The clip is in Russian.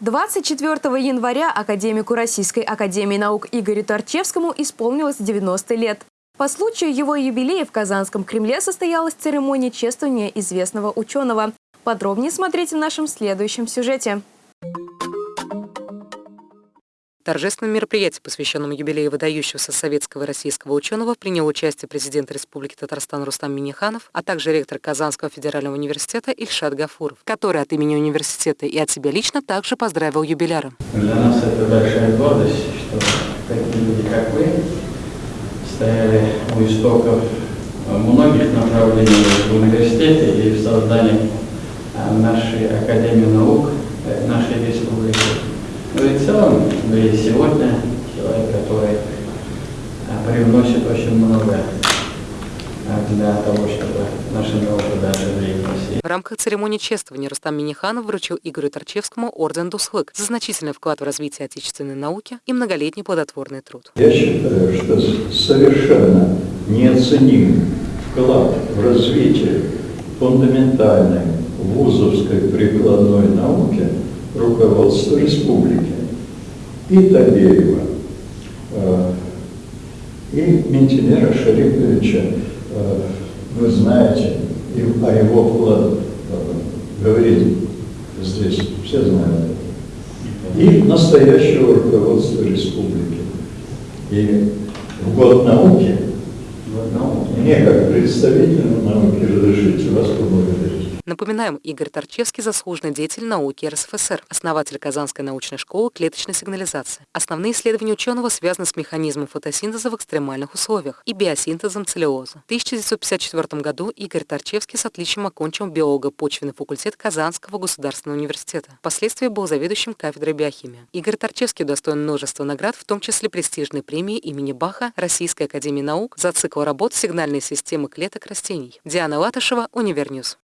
24 января академику Российской академии наук Игорю Торчевскому исполнилось 90 лет. По случаю его юбилея в Казанском Кремле состоялась церемония чествования известного ученого. Подробнее смотрите в нашем следующем сюжете. Торжественном мероприятии, посвященном юбилею выдающегося советского и российского ученого, принял участие президент Республики Татарстан Рустам Миниханов, а также ректор Казанского федерального университета Ильшат Гафуров, который от имени университета и от себя лично также поздравил юбиляра. Для нас это большая гордость, что такие люди, как вы, стояли у истоков многих направлений в университете и в создании нашей Академии наук, нашей республики. Ну и в целом, вы сегодня человек, который а, привносит очень много а, для того, чтобы наша наука дальше двигалась. В рамках церемонии чествования Рустам Миниханов вручил Игорю Торчевскому орден Дусхлык за значительный вклад в развитие отечественной науки и многолетний плодотворный труд. Я считаю, что совершенно неоценим вклад в развитие фундаментальной вузовской прикладной науки руководства республики, и Табеева, э, и Ментинера Шариповича, э, вы знаете, и о его вкладе э, говорить здесь, все знают и настоящего руководства республики. И в год науки, мне как представителю науки разрешите вас поблагодарить. Напоминаем, Игорь Торчевский – заслуженный деятель науки РСФСР, основатель Казанской научной школы клеточной сигнализации. Основные исследования ученого связаны с механизмом фотосинтеза в экстремальных условиях и биосинтезом целлюлозы. В 1954 году Игорь Торчевский с отличием окончил биолого-почвенный факультет Казанского государственного университета. Впоследствии был заведующим кафедрой биохимии. Игорь Торчевский достоин множества наград, в том числе престижной премии имени Баха Российской академии наук за цикл работ «Сигнальные системы клеток растений». Диана Латышева, Univer News.